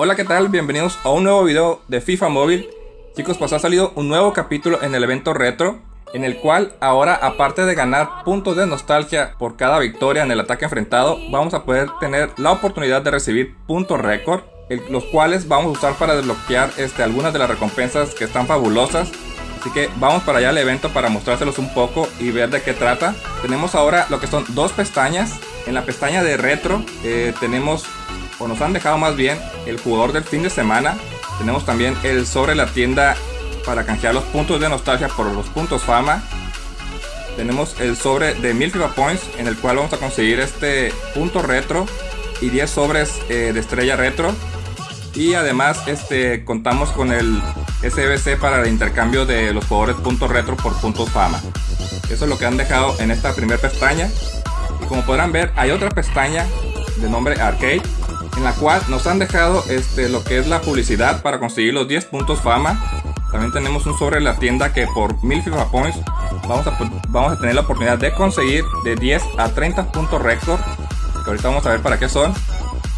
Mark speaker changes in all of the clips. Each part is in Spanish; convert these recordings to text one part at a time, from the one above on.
Speaker 1: Hola, ¿qué tal? Bienvenidos a un nuevo video de FIFA Móvil. Chicos, pues ha salido un nuevo capítulo en el evento retro, en el cual ahora, aparte de ganar puntos de nostalgia por cada victoria en el ataque enfrentado, vamos a poder tener la oportunidad de recibir puntos récord, los cuales vamos a usar para desbloquear este, algunas de las recompensas que están fabulosas. Así que vamos para allá al evento para mostrárselos un poco y ver de qué trata. Tenemos ahora lo que son dos pestañas. En la pestaña de retro eh, tenemos o nos han dejado más bien el jugador del fin de semana. Tenemos también el sobre la tienda para canjear los puntos de nostalgia por los puntos fama. Tenemos el sobre de 1000 FIFA Points en el cual vamos a conseguir este punto retro y 10 sobres eh, de estrella retro. Y además este, contamos con el SBC para el intercambio de los jugadores puntos retro por puntos fama. Eso es lo que han dejado en esta primera pestaña. Y como podrán ver hay otra pestaña de nombre Arcade en la cual nos han dejado este, lo que es la publicidad para conseguir los 10 puntos fama. También tenemos un sobre la tienda que por 1000 FIFA Points vamos a, tener la oportunidad de conseguir de 10 a 30 puntos récord. Que ahorita vamos a ver para qué son.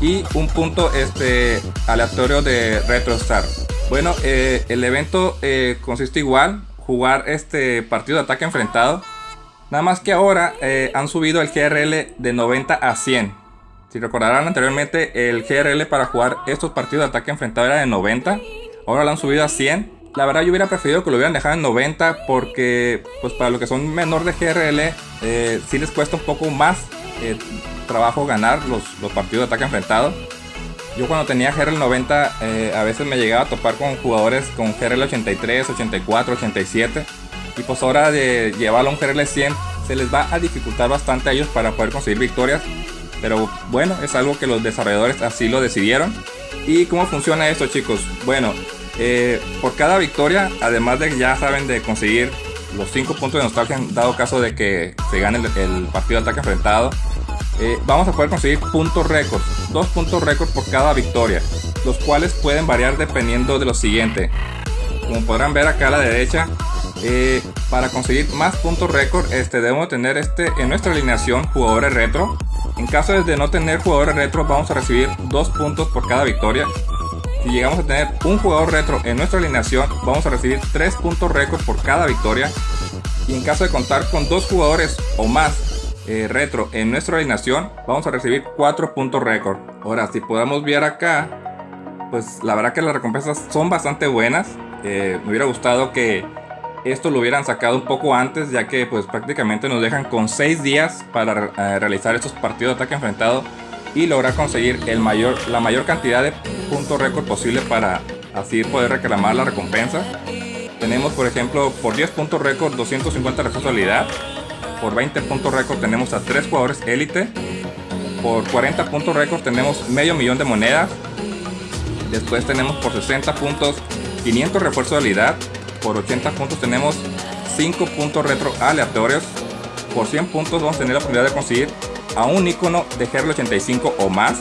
Speaker 1: Y un punto este, aleatorio de Retro Star. Bueno, eh, el evento eh, consiste igual, jugar este partido de ataque enfrentado. Nada más que ahora eh, han subido el GRL de 90 a 100. Si recordarán anteriormente, el GRL para jugar estos partidos de ataque enfrentado era de 90. Ahora lo han subido a 100. La verdad yo hubiera preferido que lo hubieran dejado en 90 porque pues para los que son menor de GRL eh, sí les cuesta un poco más eh, trabajo ganar los, partidos de ataque enfrentado. Yo cuando tenía GRL 90 eh, a veces me llegaba a topar con jugadores con GRL 83, 84, 87 y pues ahora de llevarlo a un GRL 100 se les va a dificultar bastante a ellos para poder conseguir victorias pero bueno, es algo que los desarrolladores así lo decidieron. ¿Y cómo funciona esto chicos? Bueno, eh, por cada victoria, además de que ya saben de conseguir los 5 puntos de nostalgia dado caso de que se gane el, partido de ataque enfrentado, eh, vamos a poder conseguir puntos récord, dos puntos récord por cada victoria, los cuales pueden variar dependiendo de lo siguiente. Como podrán ver acá a la derecha, eh, para conseguir más puntos récord, este, debemos tener este, en nuestra alineación jugadores retro, en caso de no tener jugadores retro vamos a recibir 2 puntos por cada victoria. Si llegamos a tener un jugador retro en nuestra alineación vamos a recibir 3 puntos récord por cada victoria. Y en caso de contar con dos jugadores o más eh, retro en nuestra alineación vamos a recibir 4 puntos récord. Ahora si podemos ver acá, pues la verdad que las recompensas son bastante buenas. Eh, me hubiera gustado que esto lo hubieran sacado un poco antes ya que pues prácticamente nos dejan con 6 días para eh, realizar estos partidos de ataque enfrentado y lograr conseguir el mayor, la mayor cantidad de puntos récord posible para así poder reclamar la recompensa. Tenemos por ejemplo por 10 puntos récord 250 responsabilidad, por 20 puntos récord tenemos a 3 jugadores élite, por 40 puntos récord tenemos medio millón de monedas, después tenemos por 60 puntos 500 refuerzos de habilidad, por 80 puntos tenemos 5 puntos retro aleatorios. Por 100 puntos vamos a tener la oportunidad de conseguir a un icono de GRL 85 o más.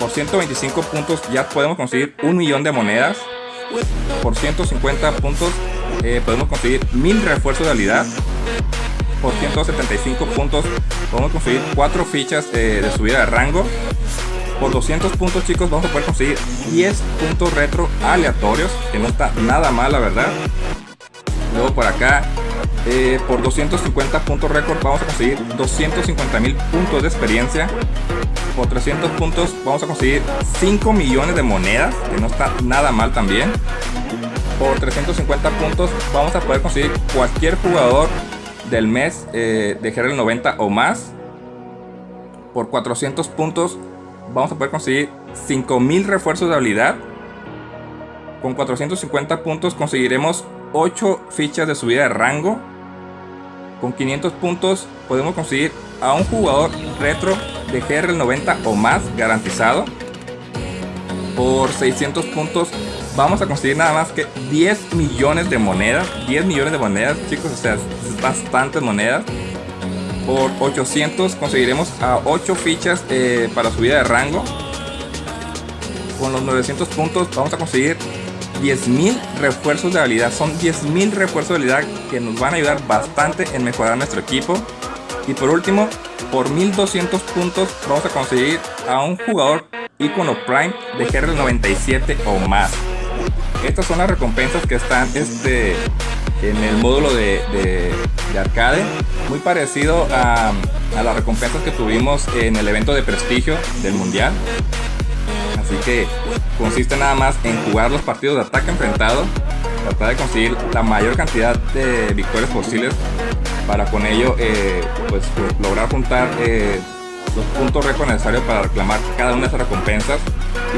Speaker 1: Por 125 puntos ya podemos conseguir un millón de monedas. Por 150 puntos eh, podemos conseguir 1000 refuerzos de habilidad. Por 175 puntos podemos conseguir 4 fichas eh, de subida de rango. Por 200 puntos chicos vamos a poder conseguir 10 puntos retro aleatorios, que no está nada mal la verdad. Luego por acá, eh, por 250 puntos récord vamos a conseguir 250 mil puntos de experiencia. Por 300 puntos vamos a conseguir 5 millones de monedas, que no está nada mal también. Por 350 puntos vamos a poder conseguir cualquier jugador del mes eh, de GRL 90 o más. Por 400 puntos vamos a poder conseguir 5000 refuerzos de habilidad. Con 450 puntos conseguiremos 8 fichas de subida de rango. Con 500 puntos podemos conseguir a un jugador retro de GR 90 o más garantizado. Por 600 puntos vamos a conseguir nada más que 10 millones de monedas. 10 millones de monedas chicos, o sea, es bastantes monedas por 800 conseguiremos a 8 fichas eh, para subida de rango. Con los 900 puntos vamos a conseguir 10.000 refuerzos de habilidad. Son 10.000 refuerzos de habilidad que nos van a ayudar bastante en mejorar nuestro equipo. Y por último, por 1200 puntos vamos a conseguir a un jugador icono Prime de GR 97 o más. Estas son las recompensas que están este, en el módulo de, arcade, muy parecido a, a, las recompensas que tuvimos en el evento de prestigio del mundial. Así que consiste nada más en jugar los partidos de ataque enfrentado, tratar de conseguir la mayor cantidad de victorias posibles para con ello eh, pues, lograr juntar eh, los puntos récord necesarios para reclamar cada una de esas recompensas.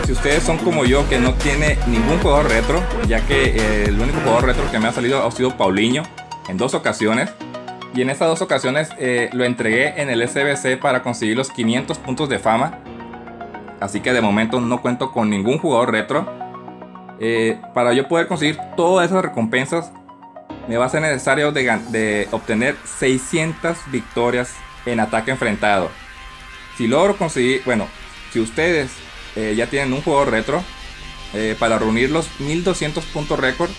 Speaker 1: Y si ustedes son como yo que no tiene ningún jugador retro, ya que eh, el único jugador retro que me ha salido ha sido Paulinho en dos ocasiones. Y en estas dos ocasiones lo entregué en el SBC para conseguir los 500 puntos de fama. Así que de momento no cuento con ningún jugador retro. para yo poder conseguir todas esas recompensas me va a ser necesario de, obtener 600 victorias en ataque enfrentado. Si logro conseguir, bueno, si ustedes eh, ya tienen un juego retro, eh, para reunir los 1200 puntos récord,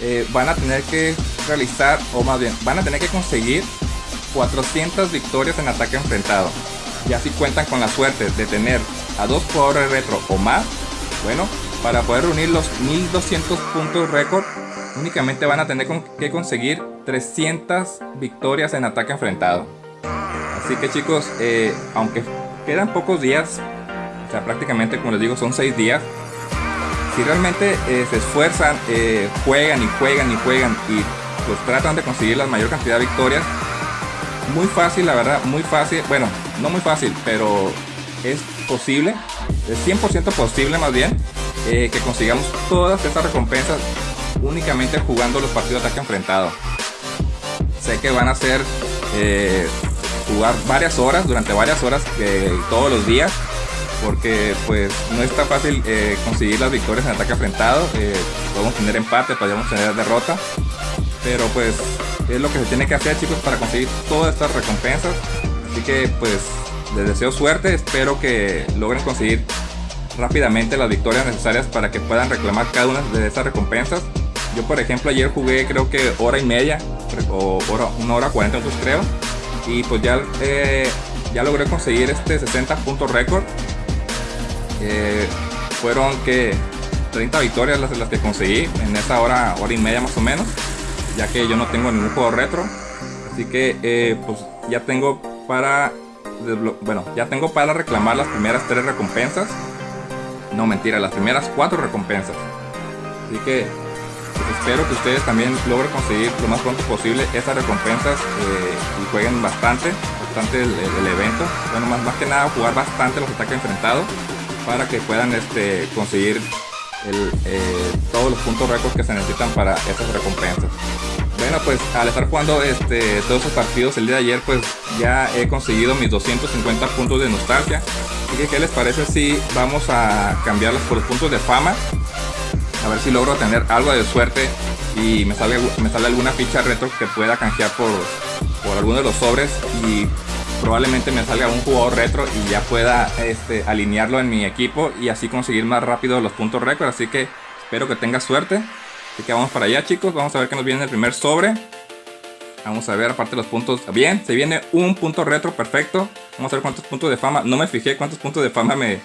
Speaker 1: eh, van a tener que realizar, o más bien, van a tener que conseguir 400 victorias en ataque enfrentado. Y así cuentan con la suerte de tener a dos jugadores retro o más, bueno, para poder reunir los 1200 puntos récord únicamente van a tener que conseguir 300 victorias en ataque enfrentado. Así que chicos, eh, aunque quedan pocos días, o sea, prácticamente como les digo son 6 días, si realmente eh, se esfuerzan, eh, juegan y juegan y juegan y pues tratan de conseguir la mayor cantidad de victorias, muy fácil, la verdad, muy fácil, bueno, no muy fácil, pero es posible, es 100% posible más bien, que consigamos todas estas recompensas únicamente jugando los partidos de ataque enfrentado. Sé que van a ser jugar varias horas, durante varias horas, eh, todos los días, porque pues no está fácil eh, conseguir las victorias en ataque enfrentado. podemos tener empate, podemos tener derrota, pero pues es lo que se tiene que hacer chicos para conseguir todas estas recompensas. Así que pues les deseo suerte, espero que logren conseguir rápidamente las victorias necesarias para que puedan reclamar cada una de estas recompensas. Yo por ejemplo ayer jugué creo que hora y media o hora, una hora 40 minutos creo y pues ya, eh, ya logré conseguir este 60 puntos récord. Eh, fueron que 30 victorias las, las que conseguí en esa hora, hora y media más o menos, ya que yo no tengo ningún juego retro. Así que eh, pues ya tengo para bueno, ya tengo para reclamar las primeras tres recompensas. No mentira, las primeras cuatro recompensas. Así que espero que ustedes también logren conseguir lo más pronto posible estas recompensas eh, y jueguen bastante, bastante el, evento. Bueno, más, más que nada jugar bastante los ataques enfrentados para que puedan este, conseguir eh, todos los puntos récords que se necesitan para estas recompensas. Bueno, pues al estar jugando este, todos esos partidos el día de ayer, pues ya he conseguido mis 250 puntos de nostalgia. Así que, ¿qué les parece si vamos a cambiarlos por los puntos de fama? A ver si logro tener algo de suerte y me sale, me sale alguna ficha retro que pueda canjear por, por alguno de los sobres y probablemente me salga un jugador retro y ya pueda este, alinearlo en mi equipo y así conseguir más rápido los puntos récord. Así que espero que tenga suerte. Así que vamos para allá chicos, vamos a ver qué nos viene el primer sobre. Vamos a ver aparte los puntos. Bien, se viene un punto retro, perfecto. Vamos a ver cuántos puntos de fama. No me fijé cuántos puntos de fama me,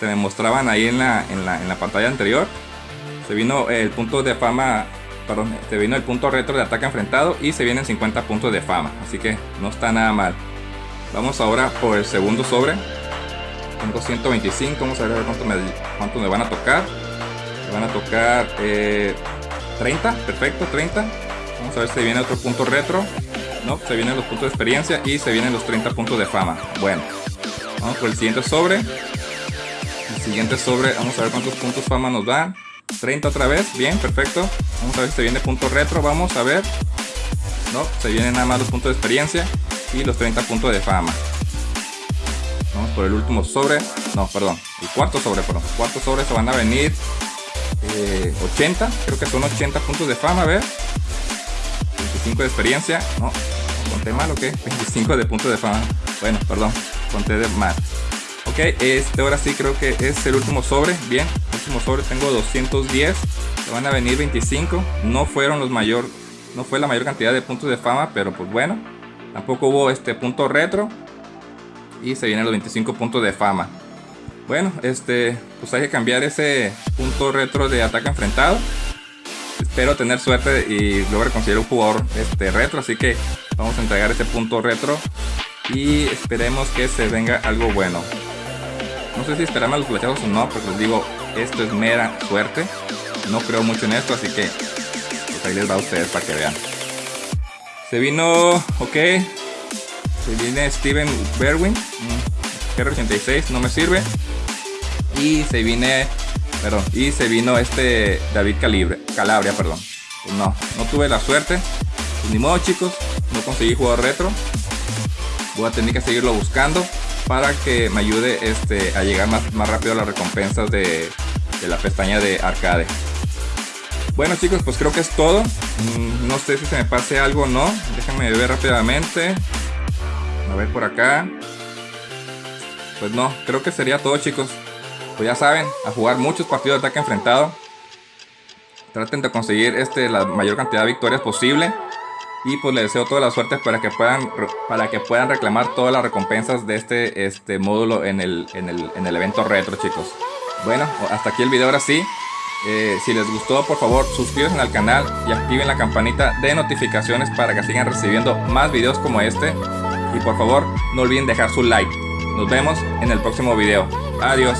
Speaker 1: se me mostraban ahí en la, en la, en la pantalla anterior se vino el punto de fama, perdón, se vino el punto retro de ataque enfrentado y se vienen 50 puntos de fama, así que no está nada mal. Vamos ahora por el segundo sobre. Tengo 125, vamos a ver cuánto me, cuánto me van a tocar. Me van a tocar 30, eh, perfecto, 30. Vamos a ver si viene otro punto retro. No, se vienen los puntos de experiencia y se vienen los 30 puntos de fama. Bueno, vamos por el siguiente sobre. El siguiente sobre, vamos a ver cuántos puntos fama nos dan. 30 otra vez, bien, perfecto. Vamos a ver si se viene punto retro, vamos a ver. No, se vienen nada más los puntos de experiencia y los 30 puntos de fama. Vamos por el último sobre. No, perdón, el cuarto sobre, perdón. Cuarto sobre se van a venir 80, eh, creo que son 80 puntos de fama, a ver. 25 de experiencia, no, conté mal o qué? 25 de puntos de fama. Bueno, perdón, conté de mal. Ok, este ahora sí creo que es el último sobre. Bien, último sobre tengo 210. Se van a venir 25. No fueron los mayor, no fue la mayor cantidad de puntos de fama, pero pues bueno. Tampoco hubo este punto retro. Y se vienen los 25 puntos de fama. Bueno, este, pues hay que cambiar ese punto retro de ataque enfrentado. Espero tener suerte y lograr conseguir un jugador este, retro, así que vamos a entregar ese punto retro y esperemos que se venga algo bueno. No sé si esperamos los flechazos o no, porque les digo, esto es mera suerte. No creo mucho en esto, así que pues ahí les va a ustedes para que vean. Se vino, ok. Se viene Steven Berwin. Mm, R86, no me sirve. Y se viene, perdón, y se vino este David Calibre, Calabria, perdón. Pues no, no tuve la suerte. Pues ni modo chicos, no conseguí jugar retro. Voy a tener que seguirlo buscando para que me ayude este, a llegar más, más rápido a las recompensas de, de la pestaña de arcade. Bueno chicos, pues creo que es todo. Mm, no sé si se me pase algo o no. Déjenme ver rápidamente. A ver por acá. Pues no, creo que sería todo chicos. Pues ya saben, a jugar muchos partidos de ataque enfrentado. Traten de conseguir este, la mayor cantidad de victorias posible. Y pues les deseo toda la suerte para que puedan, para que puedan reclamar todas las recompensas de este, este módulo en el, en, el, en el evento retro chicos. Bueno, hasta aquí el video ahora sí. Eh, si les gustó, por favor, suscríbanse al canal y activen la campanita de notificaciones para que sigan recibiendo más videos como este. Y por favor, no olviden dejar su like. Nos vemos en el próximo video. Adiós.